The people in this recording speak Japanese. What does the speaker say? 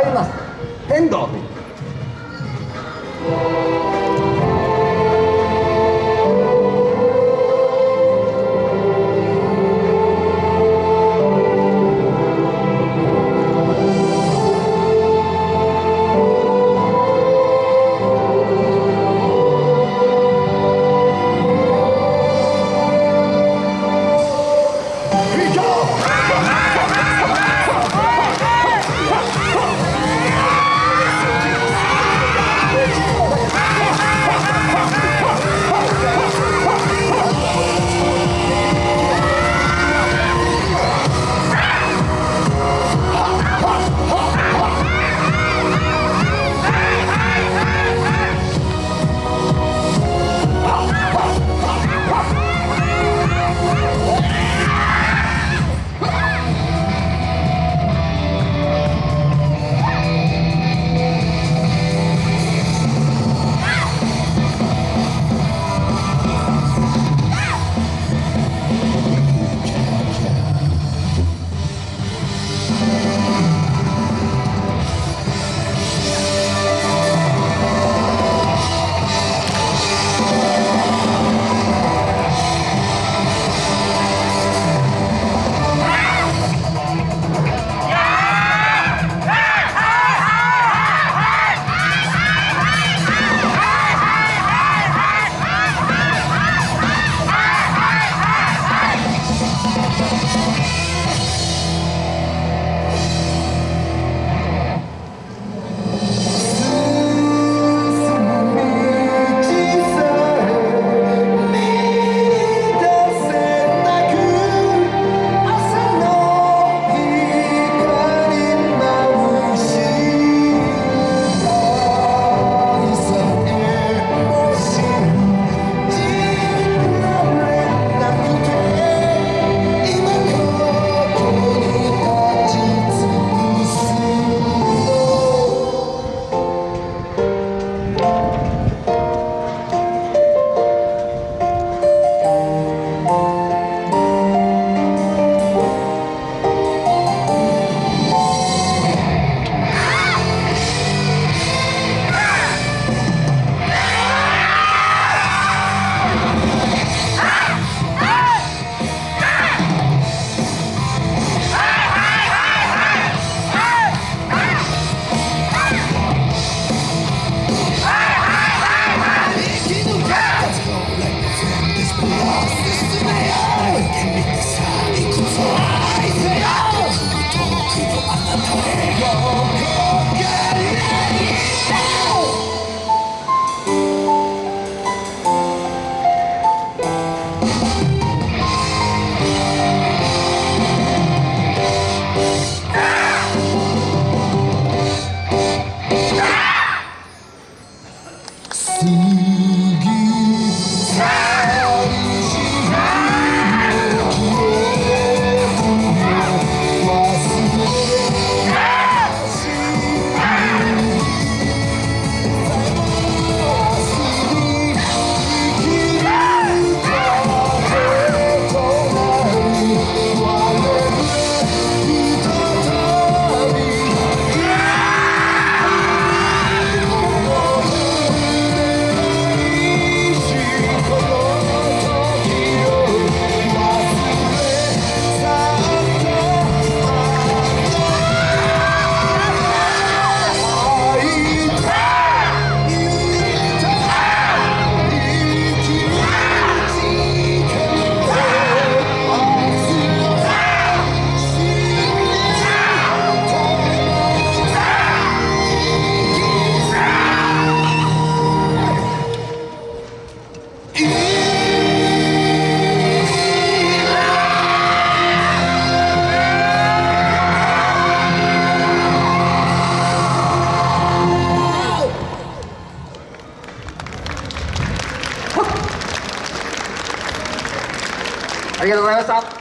参ります。天童という。ありがとうございました。